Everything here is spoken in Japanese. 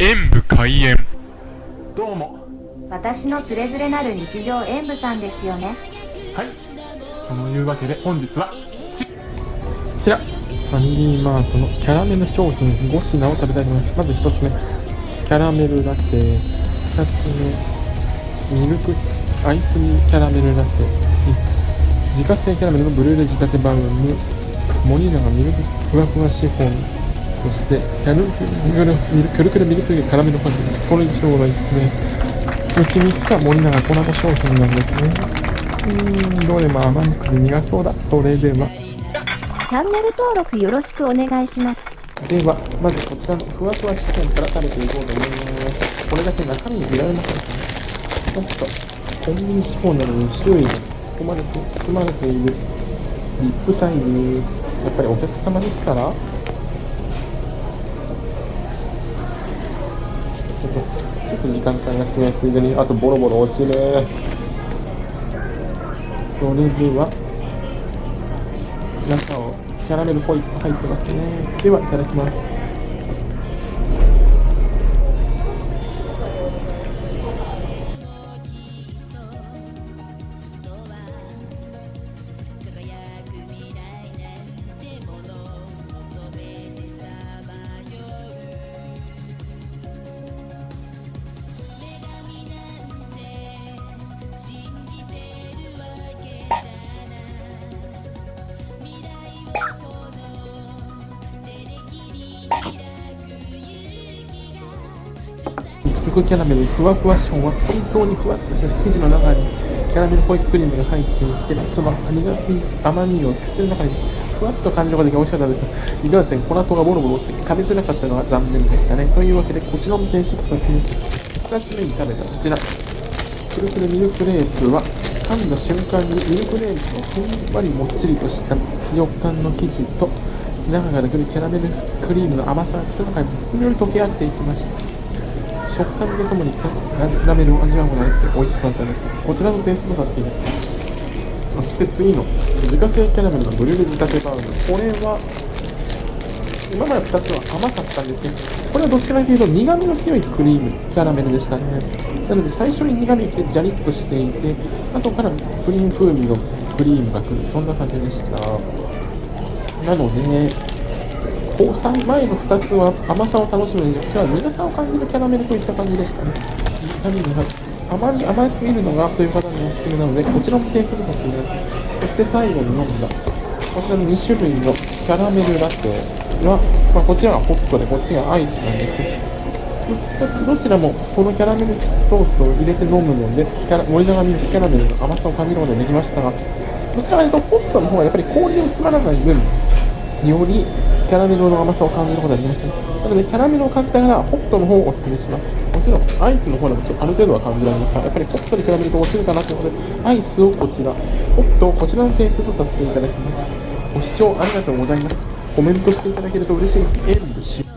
演武開演。どうも。私のつれづれなる日常演舞さんですよね。はい。そのいうわけで本日はこちらファミリーマートのキャラメル商品5品を食べたいと思います。まず1つ目キャラメルラテ。2つ目ミルクアイスキャラメルラテ。自家製キャラメルのブルーレ仕立てバウムモニナがミルクふわふわシフォンそしてキャルくるくるミルクカラメルパンです。この1号がですね。うち3つは森永コラボ商品なんですね。うーんどれも甘くて苦そうだ。それでは。チャンネル登録よろしくお願いします。ではまずこちらのふわふわシフォンから食べていこうと思います。これだけ中身見られません。ねちょっとコンビニシフォンなのに周囲に包まれて包まれているリップサイズ。やっぱりお客様ですからちょっと時間かかりますねすいでに、あとボロボロ落ちる。それでは、中をキャラメルホイップ入ってますね。では、いただきます。福キャラメルふわふわシは本当にふわっとした生地の中にキャラメルホイップクリームが入っていてその苦み甘みを口の中にふわっと感じができ美味しかったですいかがですね粉糖がボロボロして食べづらかったのは残念でしたね。というわけでこちらの点数と先に2つ目に食べたこちらくるくるミルクレープは噛んだ瞬間にミルクレープのふんわりもっちりとした食感の生地と中からくるキャラメルクリームの甘さが口の中にふんわり溶け合っていきました食感とともにキャラメルを味わうことができて美味しかったです。こちらの点数とさせていただきます。そして次の自家製キャラメルのブリュレ仕立てバウム。これは、今まで2つは甘かったんですけど、これはどちらかというと苦味の強いクリーム、キャラメルでしたね。なので最初に苦味ってジャリッとしていて、後からクリーム風味のクリームが来る、そんな感じでした。なので、交際前の2つは甘さを楽しむにこちらは苦さを感じるキャラメルといった感じでしたね。ビタミンがあまり甘すぎるのがという方におすすめなので、こちらも点数とさせていただきます。そして最後に飲んだ、こちらの2種類のキャラメルラテは、まあ、こちらがホットで、こっちがアイスなんですどどちらもこのキャラメルソースを入れて飲むので、キャラ森永ミルクキャラメルの甘さを感じることができましたが、どちらかというとホットの方がやっぱり氷を薄まらない分、よりキャラメルの甘さを感じることができました、なのでキャラメルを感じたらホットの方をおすすめします。もちろんアイスの方でもある程度は感じられましたやっぱりホットでキャラメルと落ちるかなということでアイスをこちらホットをこちらの点数とさせていただきます。ご視聴ありがとうございます。コメントしていただけると嬉しいです。